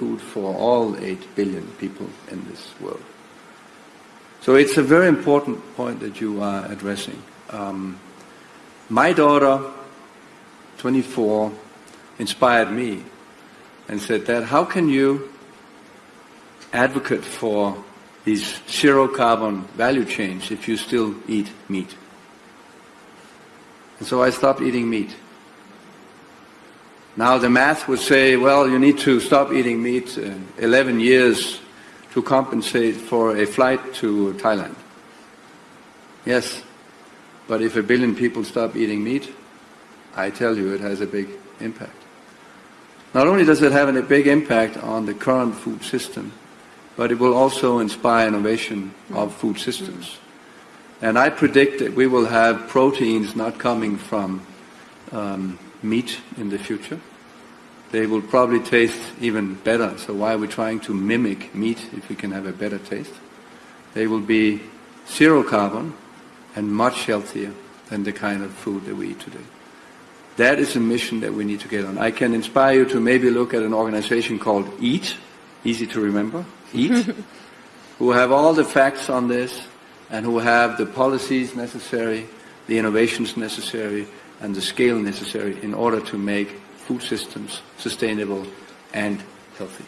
food for all 8 billion people in this world. So it's a very important point that you are addressing. Um, my daughter, 24, inspired me and said, Dad, how can you advocate for these zero carbon value chains if you still eat meat? And so I stopped eating meat. Now the math would say, well, you need to stop eating meat uh, 11 years to compensate for a flight to Thailand. Yes, but if a billion people stop eating meat, I tell you it has a big impact. Not only does it have a big impact on the current food system, but it will also inspire innovation of food systems. And I predict that we will have proteins not coming from um, meat in the future. They will probably taste even better. So why are we trying to mimic meat if we can have a better taste? They will be zero carbon and much healthier than the kind of food that we eat today. That is a mission that we need to get on. I can inspire you to maybe look at an organization called EAT, easy to remember, EAT, who have all the facts on this and who have the policies necessary, the innovations necessary, and the scale necessary in order to make food systems sustainable and healthy.